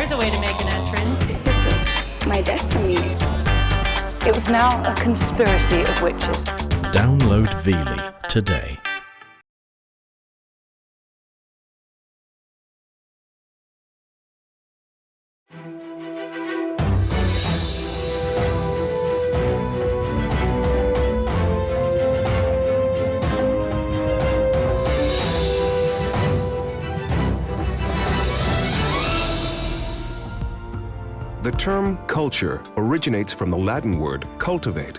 there's a way to make an entrance. This is my destiny. It was now a conspiracy of witches. Download Veely today. Term culture originates from the Latin word cultivate.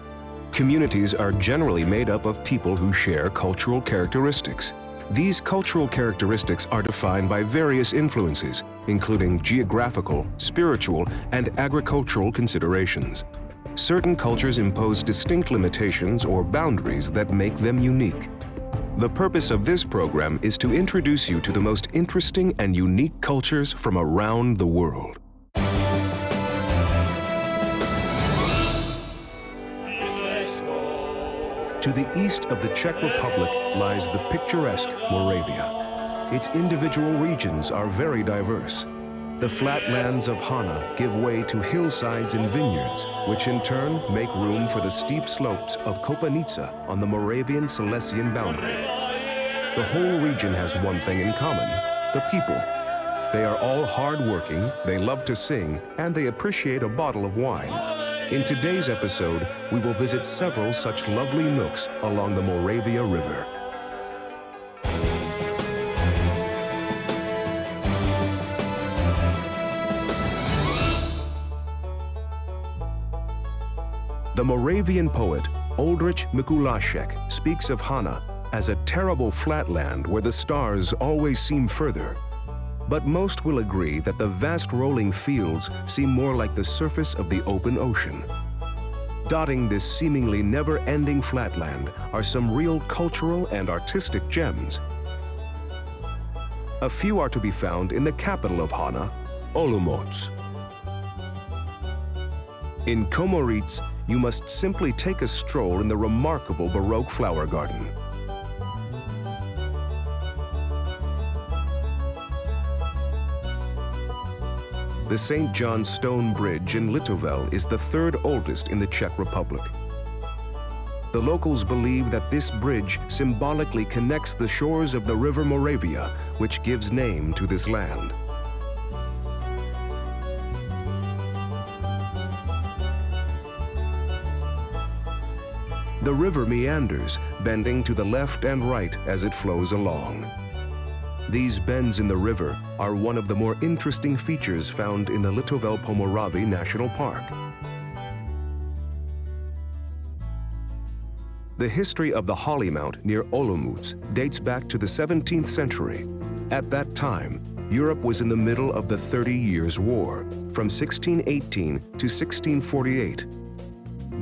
Communities are generally made up of people who share cultural characteristics. These cultural characteristics are defined by various influences, including geographical, spiritual, and agricultural considerations. Certain cultures impose distinct limitations or boundaries that make them unique. The purpose of this program is to introduce you to the most interesting and unique cultures from around the world. To the east of the Czech Republic lies the picturesque Moravia. Its individual regions are very diverse. The flatlands of Hana give way to hillsides and vineyards, which in turn make room for the steep slopes of Kopanica on the Moravian-Silesian boundary. The whole region has one thing in common, the people. They are all hardworking, they love to sing, and they appreciate a bottle of wine. In today's episode, we will visit several such lovely nooks along the Moravia River. The Moravian poet Oldrich Mikulášek speaks of Hana as a terrible flatland where the stars always seem further but most will agree that the vast rolling fields seem more like the surface of the open ocean. Dotting this seemingly never-ending flatland are some real cultural and artistic gems. A few are to be found in the capital of Hana, Olomouc. In Kromeritz, you must simply take a stroll in the remarkable Baroque flower garden. The St. John Stone Bridge in Litovel is the third oldest in the Czech Republic. The locals believe that this bridge symbolically connects the shores of the river Moravia, which gives name to this land. The river meanders, bending to the left and right as it flows along. These bends in the river are one of the more interesting features found in the Litovel Pomoravy National Park. The history of the Holy Mount near Olomouc dates back to the 17th century. At that time, Europe was in the middle of the Thirty Years' War, from 1618 to 1648.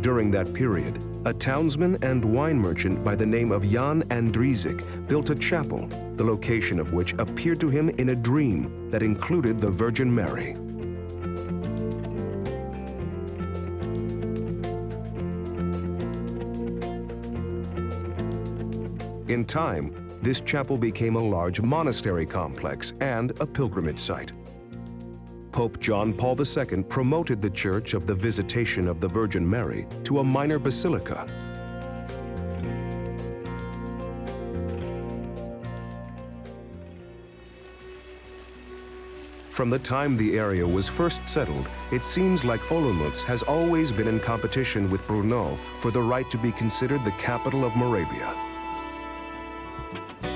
During that period, a townsman and wine merchant by the name of Jan Andriezik built a chapel, the location of which appeared to him in a dream that included the Virgin Mary. In time, this chapel became a large monastery complex and a pilgrimage site. Pope John Paul II promoted the Church of the Visitation of the Virgin Mary to a minor basilica. From the time the area was first settled, it seems like Olomouc has always been in competition with Brno for the right to be considered the capital of Moravia.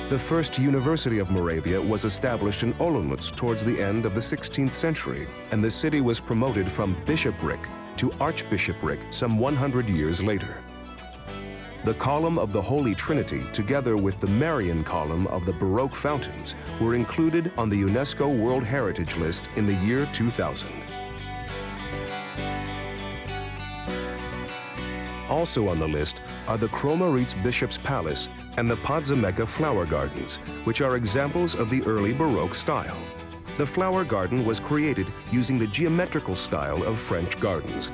The first University of Moravia was established in Olomouc towards the end of the 16th century, and the city was promoted from bishopric to archbishopric some 100 years later. The column of the Holy Trinity, together with the Marian column of the Baroque fountains, were included on the UNESCO World Heritage List in the year 2000. Also on the list are the Kromeritz Bishop's Palace and the Podzemecka Flower Gardens, which are examples of the early Baroque style. The flower garden was created using the geometrical style of French gardens.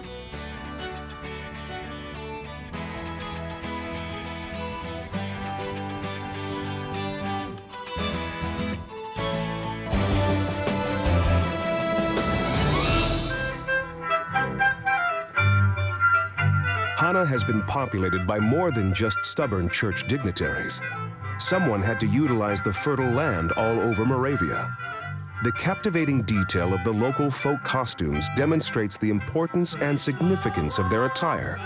Been populated by more than just stubborn church dignitaries. Someone had to utilize the fertile land all over Moravia. The captivating detail of the local folk costumes demonstrates the importance and significance of their attire.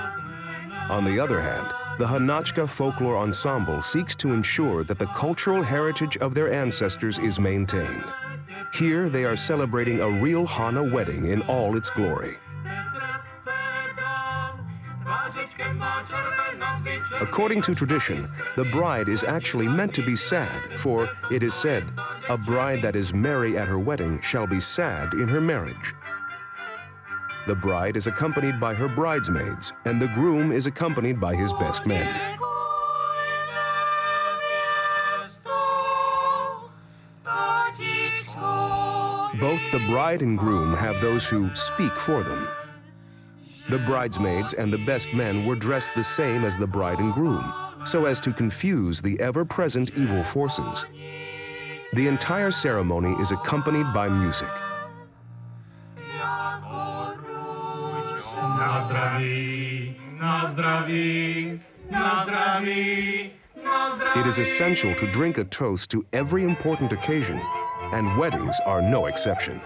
On the other hand, the Hanachka Folklore Ensemble seeks to ensure that the cultural heritage of their ancestors is maintained. Here, they are celebrating a real Hana wedding in all its glory. According to tradition, the bride is actually meant to be sad, for it is said, a bride that is merry at her wedding shall be sad in her marriage. The bride is accompanied by her bridesmaids, and the groom is accompanied by his best men. Both the bride and groom have those who speak for them. The bridesmaids and the best men were dressed the same as the bride and groom, so as to confuse the ever-present evil forces. The entire ceremony is accompanied by music. It is essential to drink a toast to every important occasion, and weddings are no exception.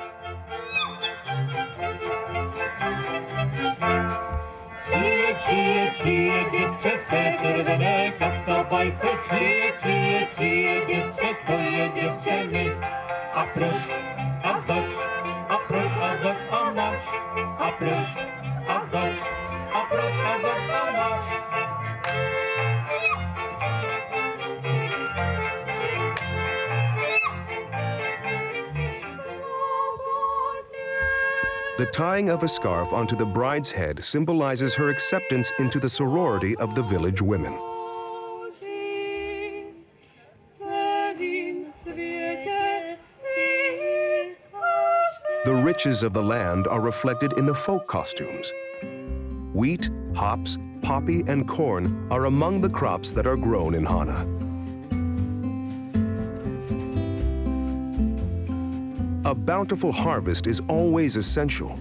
Cije dziewczętkę, czerwone kasobajce Cije, cije, cije dziewczętko, je dziewczyny A precz, a zacz, a precz, a zacz, a nacz, a precz tying of a scarf onto the bride's head symbolizes her acceptance into the sorority of the village women. The riches of the land are reflected in the folk costumes. Wheat, hops, poppy, and corn are among the crops that are grown in Hana. A bountiful harvest is always essential.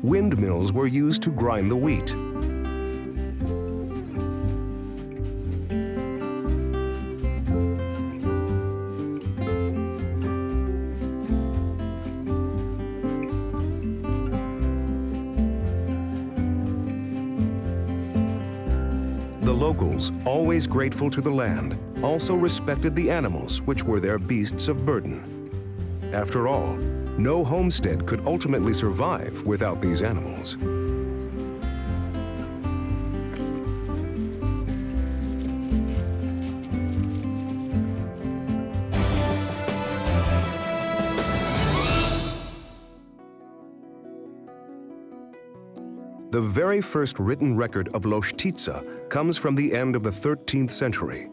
Windmills were used to grind the wheat. The locals, always grateful to the land, also respected the animals, which were their beasts of burden. After all, no homestead could ultimately survive without these animals. The very first written record of Loshtitsa comes from the end of the 13th century.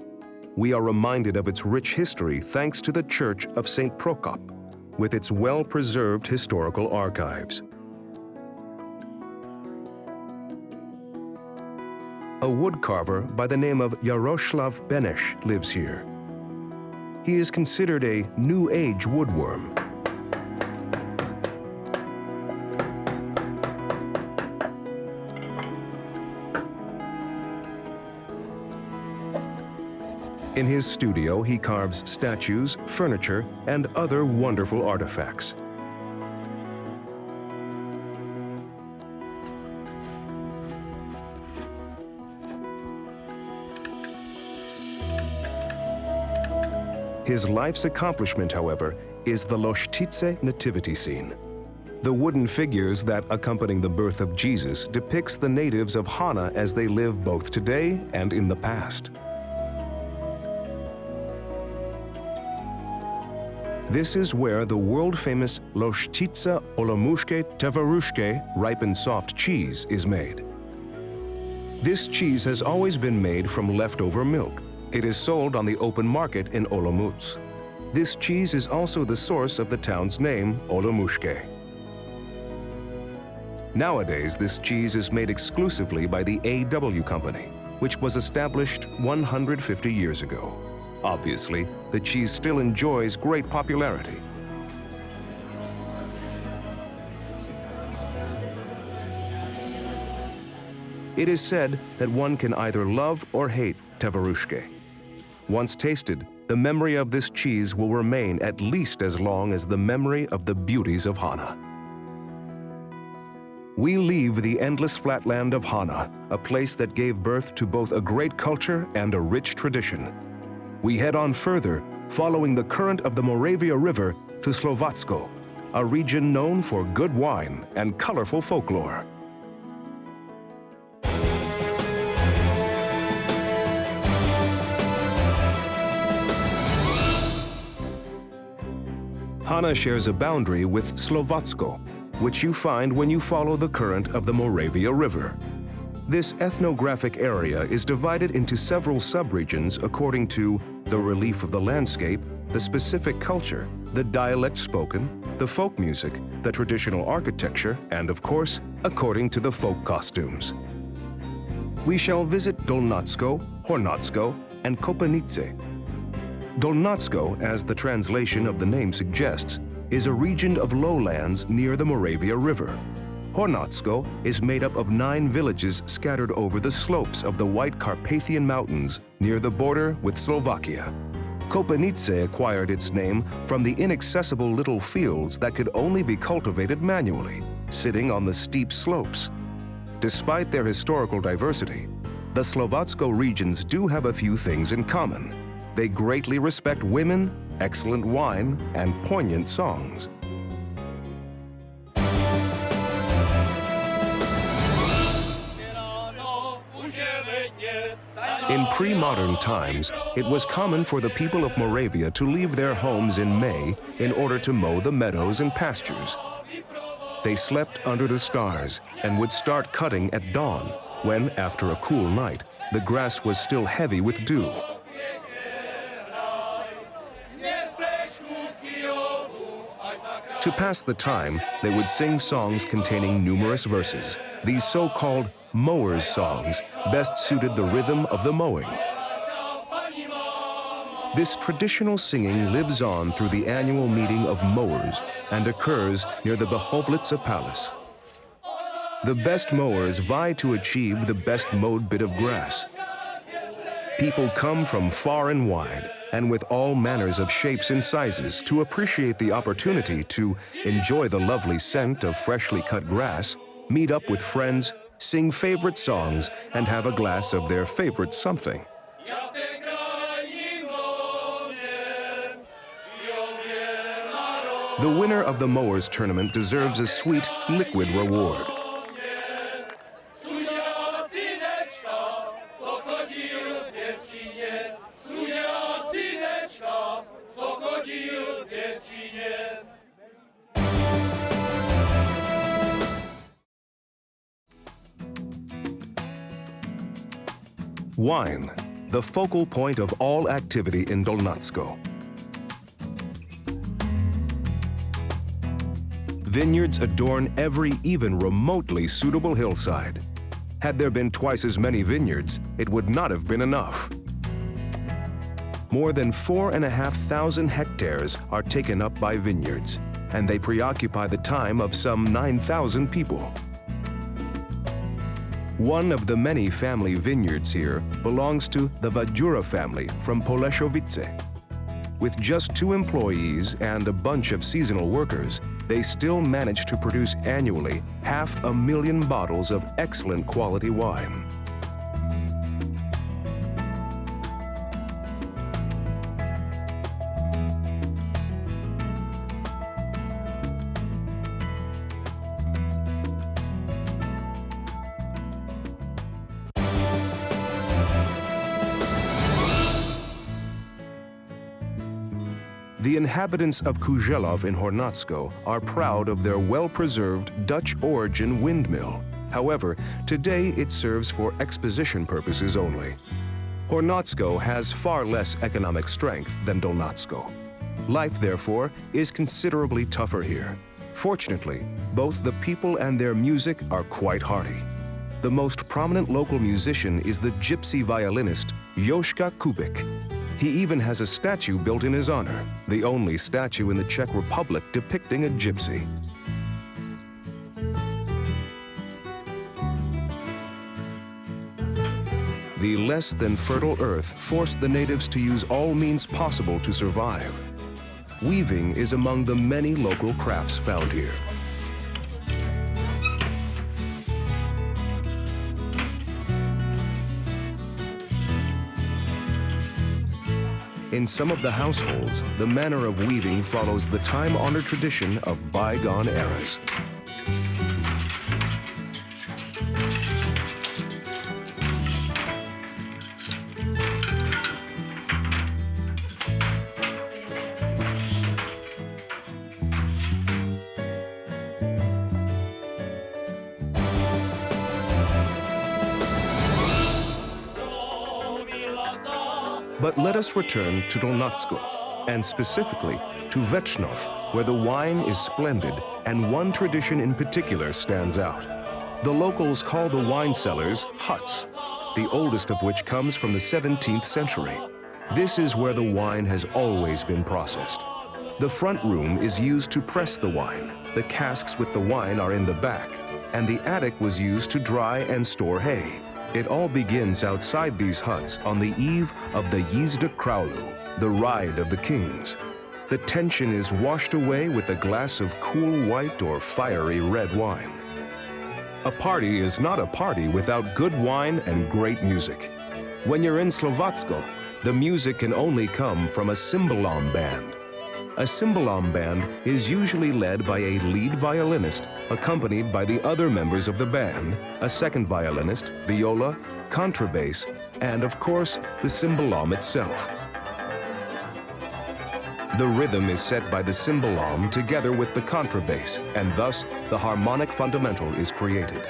We are reminded of its rich history thanks to the Church of St. Prokop, with its well-preserved historical archives. A woodcarver by the name of Yaroslav Benesh lives here. He is considered a New Age woodworm. In his studio, he carves statues, furniture, and other wonderful artifacts. His life's accomplishment, however, is the Loshtitse nativity scene. The wooden figures that accompany the birth of Jesus depicts the natives of Hana as they live both today and in the past. This is where the world-famous Loshtitsa Olomushke Tevarushke ripened soft cheese is made. This cheese has always been made from leftover milk. It is sold on the open market in Olomouc. This cheese is also the source of the town's name, Olomushke. Nowadays, this cheese is made exclusively by the AW Company, which was established 150 years ago. Obviously, the cheese still enjoys great popularity. It is said that one can either love or hate tavarushke. Once tasted, the memory of this cheese will remain at least as long as the memory of the beauties of Hana. We leave the endless flatland of Hana, a place that gave birth to both a great culture and a rich tradition. We head on further, following the current of the Moravia River to Slovatsko, a region known for good wine and colorful folklore. Hana shares a boundary with Slovatsko, which you find when you follow the current of the Moravia River. This ethnographic area is divided into several subregions according to the relief of the landscape, the specific culture, the dialect spoken, the folk music, the traditional architecture, and of course, according to the folk costumes. We shall visit Dolnatsko, Hornatsko, and Kopanice. Dolnatsko, as the translation of the name suggests, is a region of lowlands near the Moravia River. Hornatsko is made up of nine villages scattered over the slopes of the White Carpathian Mountains near the border with Slovakia. Kopanice acquired its name from the inaccessible little fields that could only be cultivated manually, sitting on the steep slopes. Despite their historical diversity, the Slovatsko regions do have a few things in common. They greatly respect women, excellent wine, and poignant songs. In pre-modern times, it was common for the people of Moravia to leave their homes in May in order to mow the meadows and pastures. They slept under the stars and would start cutting at dawn, when, after a cool night, the grass was still heavy with dew. To pass the time, they would sing songs containing numerous verses. These so-called mowers' songs best suited the rhythm of the mowing. This traditional singing lives on through the annual meeting of mowers and occurs near the Behovlica Palace. The best mowers vie to achieve the best mowed bit of grass. People come from far and wide and with all manners of shapes and sizes to appreciate the opportunity to enjoy the lovely scent of freshly cut grass, meet up with friends, sing favorite songs, and have a glass of their favorite something. The winner of the Mowers Tournament deserves a sweet, liquid reward. Wine, the focal point of all activity in Dolnatsko. Vineyards adorn every even remotely suitable hillside. Had there been twice as many vineyards, it would not have been enough. More than four and a half thousand hectares are taken up by vineyards, and they preoccupy the time of some 9,000 people. One of the many family vineyards here belongs to the Vajura family from Poleshovice. With just two employees and a bunch of seasonal workers, they still manage to produce annually half a million bottles of excellent quality wine. Inhabitants of Kujelov in Hornatsko are proud of their well-preserved Dutch-origin windmill. However, today it serves for exposition purposes only. Hornatsko has far less economic strength than Dolnatsko. Life, therefore, is considerably tougher here. Fortunately, both the people and their music are quite hearty. The most prominent local musician is the gypsy violinist Joška Kubik. He even has a statue built in his honor, the only statue in the Czech Republic depicting a gypsy. the less than fertile earth forced the natives to use all means possible to survive. Weaving is among the many local crafts found here. In some of the households, the manner of weaving follows the time-honored tradition of bygone eras. But let us return to Dolnatsko, and specifically to Vlčnov, where the wine is splendid and one tradition in particular stands out. The locals call the wine cellars huts, the oldest of which comes from the 17th century. This is where the wine has always been processed. The front room is used to press the wine. The casks with the wine are in the back, and the attic was used to dry and store hay. It all begins outside these huts on the eve of the Jízda králů, the Ride of the Kings. The tension is washed away with a glass of cool white or fiery red wine. A party is not a party without good wine and great music. When you're in Slovatsko, the music can only come from a cymbalom band. A cymbalom band is usually led by a lead violinist accompanied by the other members of the band, a second violinist, viola, contrabass, and of course, the cymbalom itself. The rhythm is set by the cymbalom together with the contrabass, and thus the harmonic fundamental is created.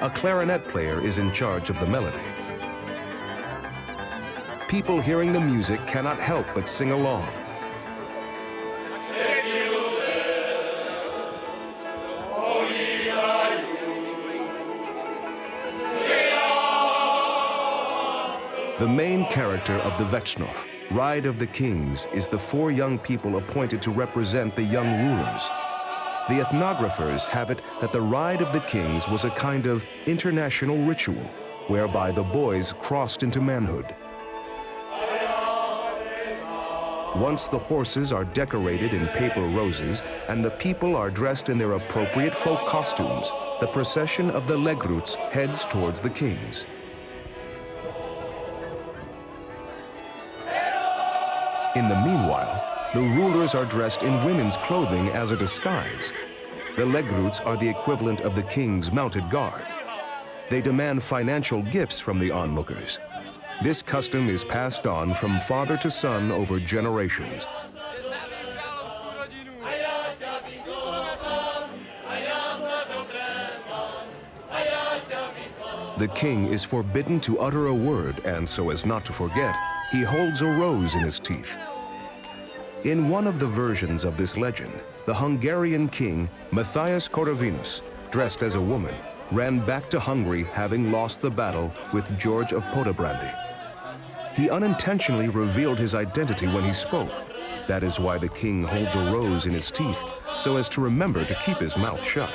A clarinet player is in charge of the melody. People hearing the music cannot help but sing along. The main character of the Vlčnov, Ride of the Kings, is the four young people appointed to represent the young rulers. The ethnographers have it that the Ride of the Kings was a kind of international ritual whereby the boys crossed into manhood. Once the horses are decorated in paper roses and the people are dressed in their appropriate folk costumes, the procession of the Legruts heads towards the kings. In the meanwhile, the rulers are dressed in women's clothing as a disguise. The Legruts are the equivalent of the king's mounted guard. They demand financial gifts from the onlookers. This custom is passed on from father to son over generations. The king is forbidden to utter a word, and so as not to forget, he holds a rose in his teeth. In one of the versions of this legend, the Hungarian king, Matthias Corvinus, dressed as a woman, ran back to Hungary having lost the battle with George of Poděbrady. He unintentionally revealed his identity when he spoke. That is why the king holds a rose in his teeth, so as to remember to keep his mouth shut.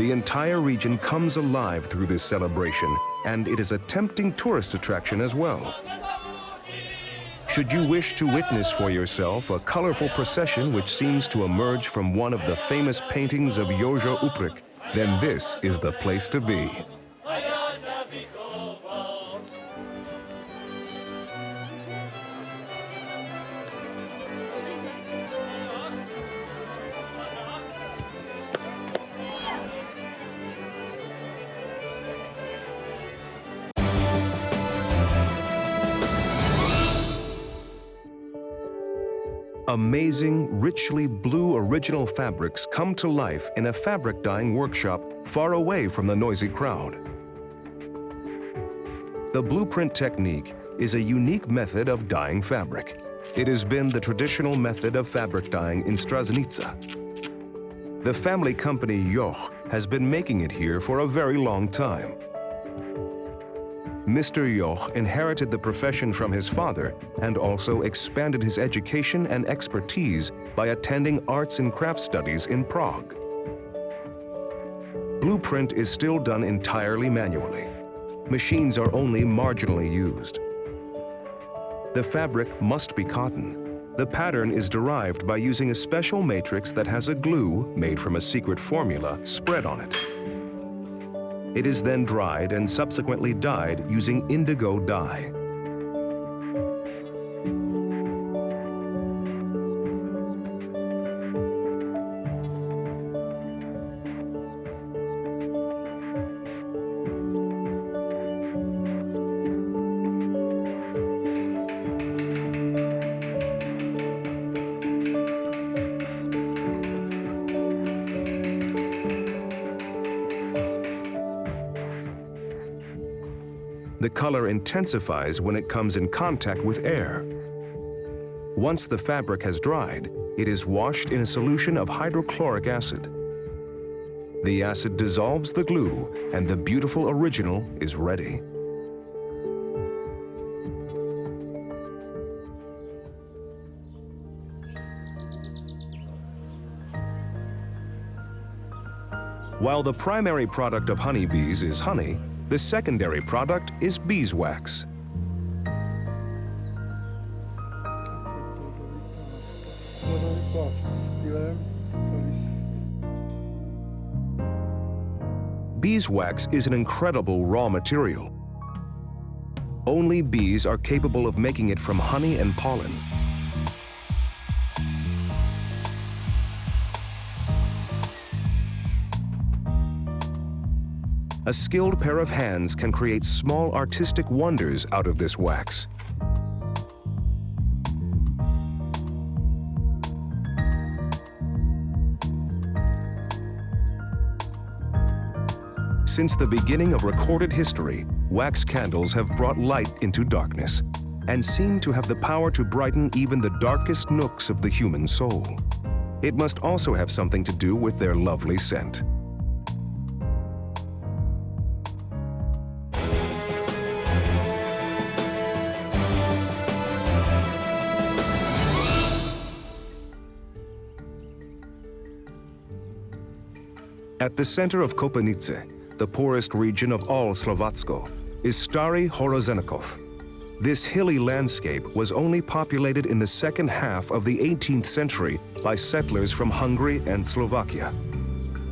The entire region comes alive through this celebration, and it is a tempting tourist attraction as well. Should you wish to witness for yourself a colorful procession which seems to emerge from one of the famous paintings of Joža Uprka, then this is the place to be. Amazing, richly blue original fabrics come to life in a fabric dyeing workshop far away from the noisy crowd. The blueprint technique is a unique method of dyeing fabric. It has been the traditional method of fabric dyeing in Strážnice. The family company Joch has been making it here for a very long time. Mr. Joch inherited the profession from his father and also expanded his education and expertise by attending arts and craft studies in Prague. Blueprint is still done entirely manually. Machines are only marginally used. The fabric must be cotton. The pattern is derived by using a special matrix that has a glue made from a secret formula spread on it. It is then dried and subsequently dyed using indigo dye. Color intensifies when it comes in contact with air. Once the fabric has dried, it is washed in a solution of hydrochloric acid. The acid dissolves the glue and the beautiful original is ready. While the primary product of honeybees is honey, the secondary product is beeswax. Beeswax is an incredible raw material. Only bees are capable of making it from honey and pollen. A skilled pair of hands can create small artistic wonders out of this wax. Since the beginning of recorded history, wax candles have brought light into darkness and seem to have the power to brighten even the darkest nooks of the human soul. It must also have something to do with their lovely scent. At the center of Kopanice, the poorest region of all Slovatsko, is Starý Hrozenkov. This hilly landscape was only populated in the second half of the 18th century by settlers from Hungary and Slovakia.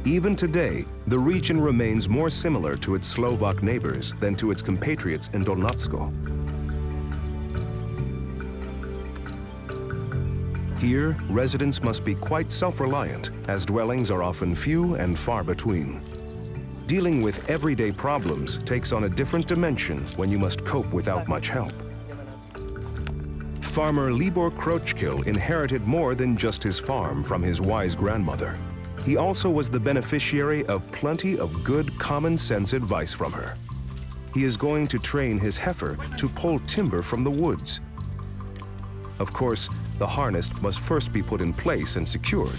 Even today, the region remains more similar to its Slovak neighbors than to its compatriots in Dolnatsko. Here, residents must be quite self-reliant, as dwellings are often few and far between. Dealing with everyday problems takes on a different dimension when you must cope without much help. Farmer Libor Krochkil inherited more than just his farm from his wise grandmother. He also was the beneficiary of plenty of good common sense advice from her. He is going to train his heifer to pull timber from the woods. Of course, the harness must first be put in place and secured.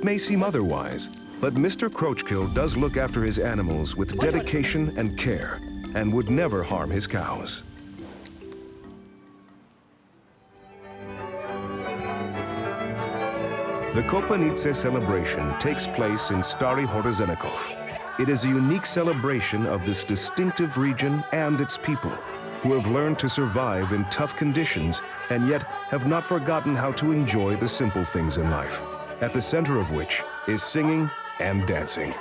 It may seem otherwise, but Mr. Krochkil does look after his animals with dedication and care and would never harm his cows. The Kopanice celebration takes place in Starý Hrozenkov. It is a unique celebration of this distinctive region and its people, who have learned to survive in tough conditions and yet have not forgotten how to enjoy the simple things in life, at the center of which is singing and dancing.